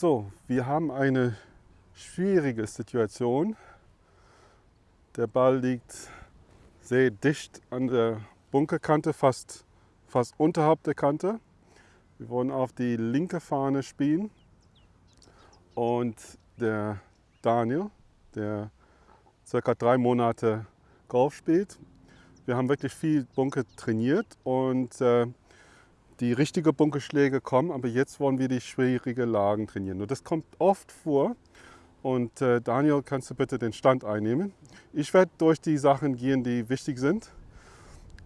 So, wir haben eine schwierige Situation. Der Ball liegt sehr dicht an der Bunkerkante, fast, fast unterhalb der Kante. Wir wollen auf die linke Fahne spielen und der Daniel, der circa drei Monate Golf spielt, wir haben wirklich viel Bunker trainiert und äh, die richtigen Bunkerschläge kommen, aber jetzt wollen wir die schwierigen Lagen trainieren. Und das kommt oft vor. Und äh, Daniel, kannst du bitte den Stand einnehmen? Ich werde durch die Sachen gehen, die wichtig sind.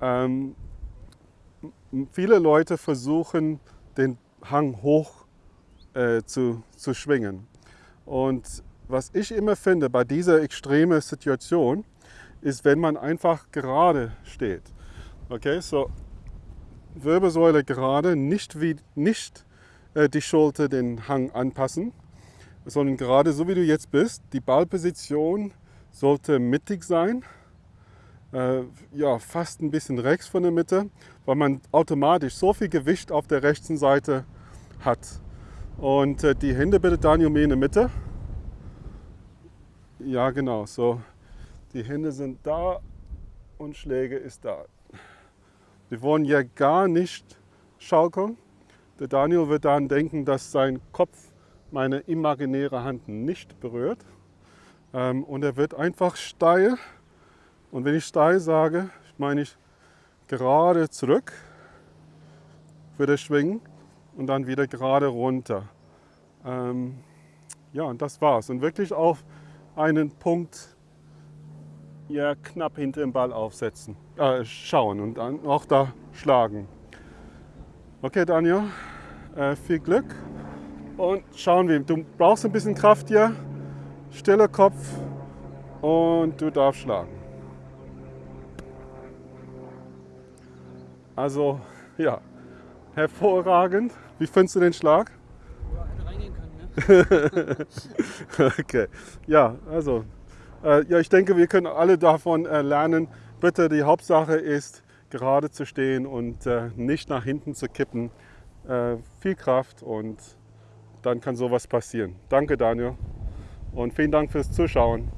Ähm, viele Leute versuchen, den Hang hoch äh, zu, zu schwingen. Und was ich immer finde bei dieser extremen Situation, ist, wenn man einfach gerade steht. Okay, so Wirbelsäule gerade, nicht, wie, nicht äh, die Schulter den Hang anpassen, sondern gerade so wie du jetzt bist. Die Ballposition sollte mittig sein, äh, ja, fast ein bisschen rechts von der Mitte, weil man automatisch so viel Gewicht auf der rechten Seite hat. Und äh, die Hände bitte Daniel mehr in der Mitte. Ja, genau, so die Hände sind da und Schläge ist da. Wir wollen ja gar nicht schaukeln. Der Daniel wird dann denken, dass sein Kopf meine imaginäre Hand nicht berührt. Ähm, und er wird einfach steil. Und wenn ich steil sage, meine ich gerade zurück für das Schwingen und dann wieder gerade runter. Ähm, ja, und das war's. Und wirklich auf einen Punkt ja, knapp hinter dem Ball aufsetzen, äh, schauen und dann auch da schlagen. Okay, Daniel, äh, viel Glück und schauen wir. Du brauchst ein bisschen Kraft hier, stiller Kopf und du darfst schlagen. Also, ja, hervorragend. Wie findest du den Schlag? Ja, hätte reingehen können, ne? okay, ja, also ja, ich denke, wir können alle davon äh, lernen. Bitte, die Hauptsache ist, gerade zu stehen und äh, nicht nach hinten zu kippen. viel Kraft und dann kann sowas passieren. Danke, Daniel. Und vielen Dank fürs Zuschauen.